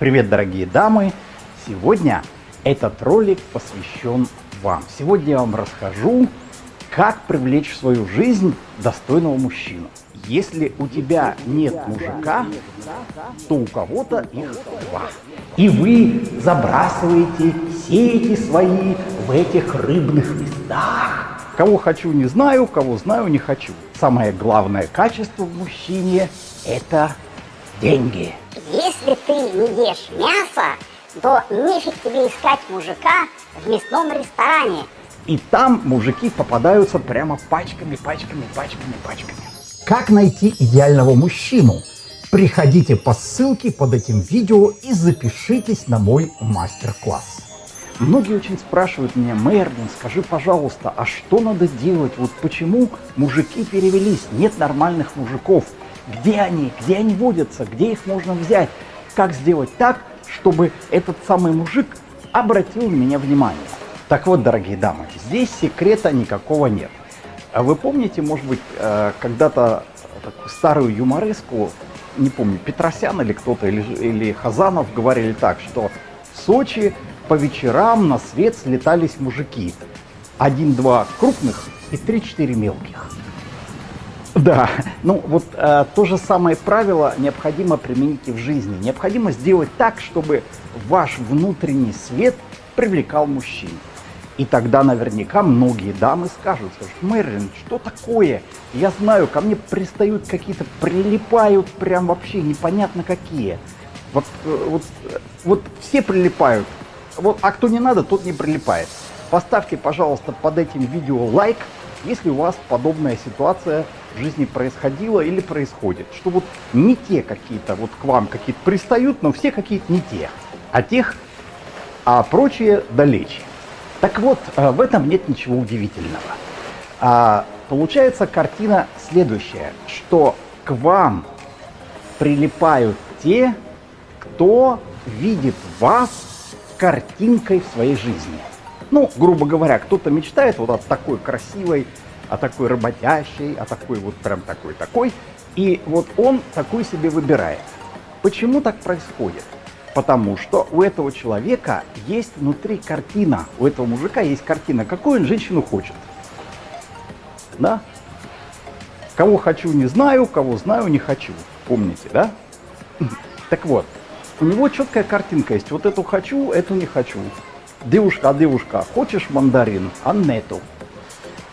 Привет, дорогие дамы! Сегодня этот ролик посвящен вам. Сегодня я вам расскажу, как привлечь в свою жизнь достойного мужчину. Если у тебя нет мужика, то у кого-то их два. И вы забрасываете сети свои в этих рыбных местах. Кого хочу, не знаю, кого знаю, не хочу. Самое главное качество в мужчине – это деньги. Если ты не ешь мясо, то нефиг тебе искать мужика в мясном ресторане. И там мужики попадаются прямо пачками, пачками, пачками, пачками. Как найти идеального мужчину? Приходите по ссылке под этим видео и запишитесь на мой мастер-класс. Многие очень спрашивают меня, Мерлин, скажи, пожалуйста, а что надо делать? Вот почему мужики перевелись? Нет нормальных мужиков. Где они? Где они водятся? Где их можно взять? Как сделать так, чтобы этот самый мужик обратил на меня внимание? Так вот, дорогие дамы, здесь секрета никакого нет. А вы помните, может быть, э, когда-то старую юмореску, не помню, Петросян или кто-то, или, или Хазанов говорили так, что в Сочи по вечерам на свет слетались мужики. Один-два крупных и три-четыре мелких. Да, ну вот э, то же самое правило необходимо применить и в жизни. Необходимо сделать так, чтобы ваш внутренний свет привлекал мужчин. И тогда наверняка многие дамы скажут, скажут, Мэрилин, что такое? Я знаю, ко мне пристают какие-то, прилипают прям вообще непонятно какие. Вот, э, вот, э, вот все прилипают, вот, а кто не надо, тот не прилипает. Поставьте, пожалуйста, под этим видео лайк, если у вас подобная ситуация в жизни происходила или происходит. Что вот не те какие-то вот к вам какие-то пристают, но все какие-то не те, а тех, а прочие далече. Так вот, э, в этом нет ничего удивительного. А, получается картина следующая, что к вам прилипают те, кто видит вас картинкой в своей жизни. Ну, грубо говоря, кто-то мечтает вот о такой красивой, о такой работящей, о такой вот прям такой-такой, и вот он такой себе выбирает. Почему так происходит? Потому что у этого человека есть внутри картина, у этого мужика есть картина, какую он женщину хочет. Да? Кого хочу, не знаю, кого знаю, не хочу. Помните, да? Так вот, у него четкая картинка есть. Вот эту хочу, эту не хочу. Девушка, а девушка, хочешь мандарин, а нету.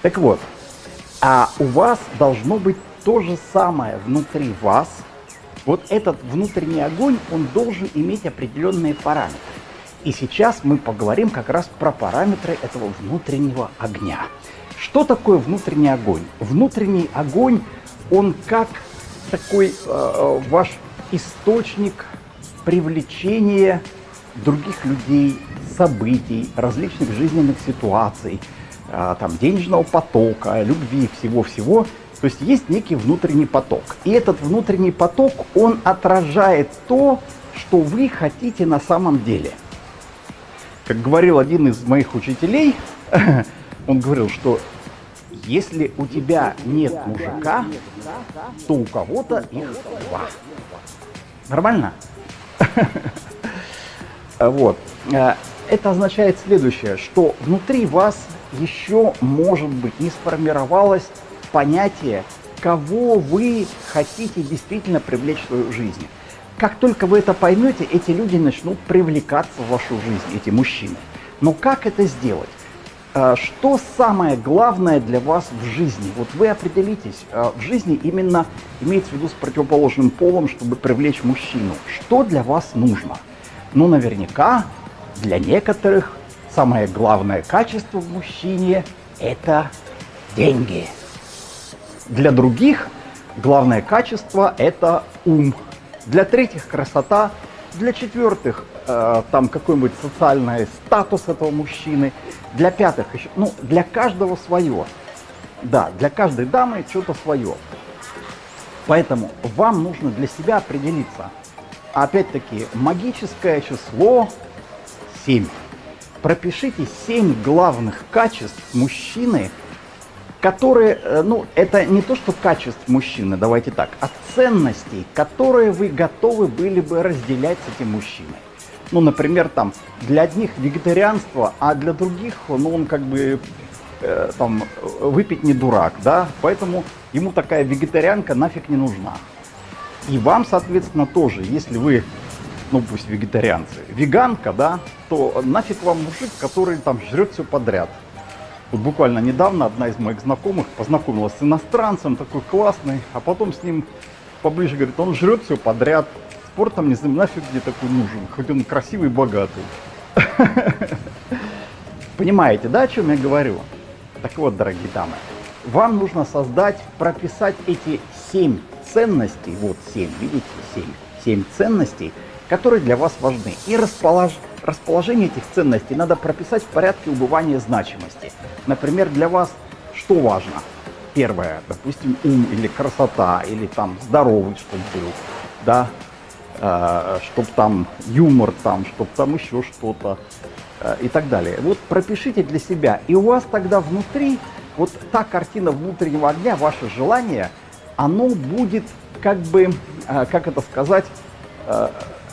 Так вот, а у вас должно быть то же самое внутри вас – вот этот внутренний огонь, он должен иметь определенные параметры. И сейчас мы поговорим как раз про параметры этого внутреннего огня. Что такое внутренний огонь? Внутренний огонь, он как такой э, ваш источник привлечения других людей, событий, различных жизненных ситуаций, э, там, денежного потока, любви, всего-всего – то есть есть некий внутренний поток. И этот внутренний поток, он отражает то, что вы хотите на самом деле. Как говорил один из моих учителей, он говорил, что если у тебя нет мужика, то у кого-то их два. Нормально? Вот. Это означает следующее, что внутри вас еще, может быть, не сформировалась понятие, кого вы хотите действительно привлечь в свою жизнь. Как только вы это поймете, эти люди начнут привлекаться в вашу жизнь, эти мужчины. Но как это сделать? А, что самое главное для вас в жизни? Вот вы определитесь, а, в жизни именно имеется в виду с противоположным полом, чтобы привлечь мужчину. Что для вас нужно? Ну, наверняка для некоторых самое главное качество в мужчине – это деньги. Для других главное качество – это ум. Для третьих – красота. Для четвертых э, – там какой-нибудь социальный статус этого мужчины. Для пятых еще, ну, для каждого свое. Да, для каждой дамы что-то свое. Поэтому вам нужно для себя определиться. Опять-таки, магическое число 7. Пропишите 7 главных качеств мужчины, которые, э, ну, это не то, что качеств мужчины, давайте так, а ценностей, которые вы готовы были бы разделять с этим мужчиной. Ну, например, там, для одних вегетарианство, а для других, ну, он как бы, э, там, выпить не дурак, да, поэтому ему такая вегетарианка нафиг не нужна. И вам, соответственно, тоже, если вы, ну, пусть вегетарианцы, веганка, да, то нафиг вам мужик, который там жрет все подряд. Вот буквально недавно одна из моих знакомых познакомилась с иностранцем, такой классный, а потом с ним поближе говорит, он жрет все подряд, спортом не знаю, нафиг мне такой нужен, хоть он красивый и богатый. Понимаете, да, о чем я говорю? Так вот, дорогие дамы, вам нужно создать, прописать эти семь ценностей, вот семь, видите, семь, семь ценностей, которые для вас важны. И располож... расположение этих ценностей надо прописать в порядке убывания значимости. Например, для вас что важно? Первое, допустим, ум или красота, или там здоровый, чтобы был, да, Э, чтобы там юмор, там, чтобы там еще что-то э, и так далее. Вот пропишите для себя, и у вас тогда внутри, вот та картина внутреннего огня, ваше желание, оно будет как бы, э, как это сказать,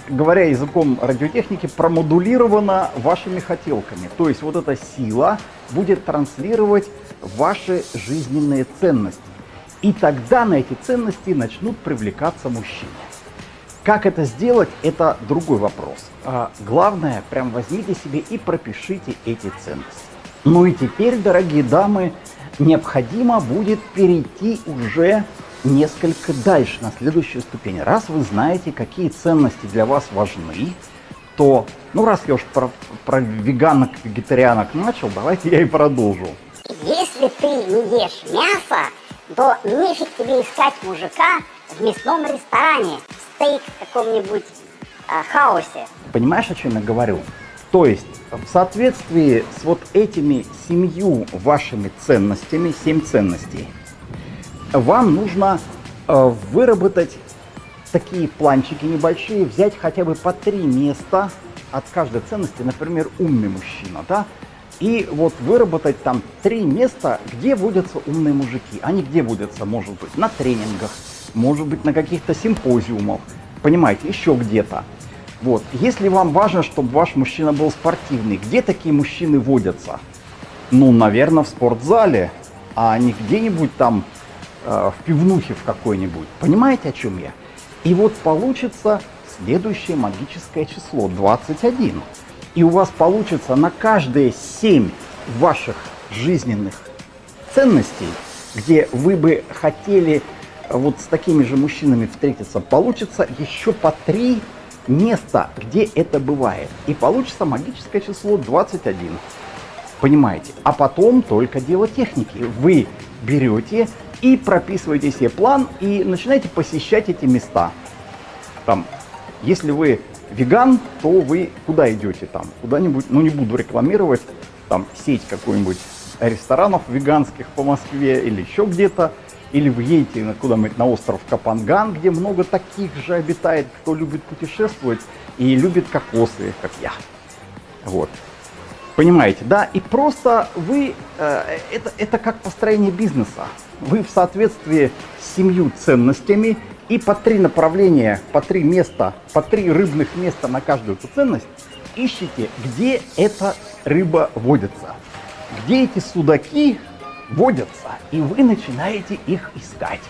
говоря языком радиотехники, промодулировано вашими хотелками. То есть вот эта сила будет транслировать ваши жизненные ценности. И тогда на эти ценности начнут привлекаться мужчины. Как это сделать, это другой вопрос. А главное, прям возьмите себе и пропишите эти ценности. Ну и теперь, дорогие дамы, необходимо будет перейти уже несколько дальше, на следующую ступень. Раз вы знаете, какие ценности для вас важны, то, ну раз я уж про, про веганок, вегетарианок начал, давайте я и продолжу. Если ты не ешь мясо, то нефиг тебе искать мужика в мясном ресторане стейк в каком-нибудь а, хаосе. Понимаешь, о чем я говорю? То есть, в соответствии с вот этими семью вашими ценностями, семь ценностей, вам нужно э, выработать такие планчики небольшие, взять хотя бы по три места от каждой ценности, например, умный мужчина, да, и вот выработать там три места, где водятся умные мужики. Они где водятся, может быть, на тренингах, может быть, на каких-то симпозиумах, понимаете, еще где-то. Вот. Если вам важно, чтобы ваш мужчина был спортивный, где такие мужчины водятся? Ну, наверное, в спортзале, а не где-нибудь там в пивнухе в какой-нибудь. Понимаете, о чем я? И вот получится следующее магическое число 21. И у вас получится на каждые 7 ваших жизненных ценностей, где вы бы хотели вот с такими же мужчинами встретиться, получится еще по три места, где это бывает. И получится магическое число 21. Понимаете? А потом только дело техники. Вы берете и прописываете себе план и начинаете посещать эти места. Там, если вы веган, то вы куда идете там? Куда-нибудь, ну не буду рекламировать, там сеть какой-нибудь ресторанов веганских по Москве или еще где-то. Или вы едете куда-нибудь на остров Капанган, где много таких же обитает, кто любит путешествовать и любит кокосы, как я. Вот. Понимаете, да? И просто вы, э, это, это как построение бизнеса. Вы в соответствии с семью ценностями и по три направления, по три места, по три рыбных места на каждую эту ценность ищите, где эта рыба водится. Где эти судаки водятся, и вы начинаете их искать.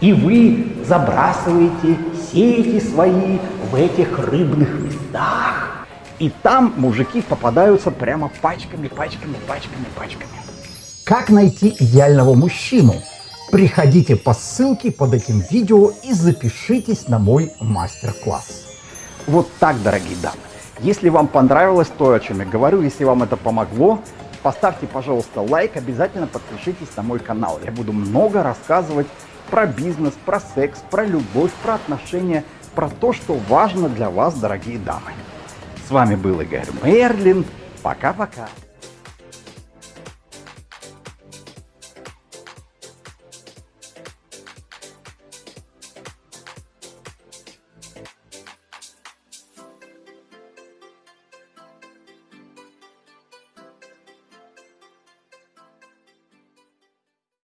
И вы забрасываете сети свои в этих рыбных местах. И там мужики попадаются прямо пачками, пачками, пачками, пачками. Как найти идеального мужчину? Приходите по ссылке под этим видео и запишитесь на мой мастер-класс. Вот так, дорогие дамы. Если вам понравилось то, о чем я говорю, если вам это помогло, Поставьте, пожалуйста, лайк, обязательно подпишитесь на мой канал. Я буду много рассказывать про бизнес, про секс, про любовь, про отношения, про то, что важно для вас, дорогие дамы. С вами был Игорь Мерлин. Пока-пока.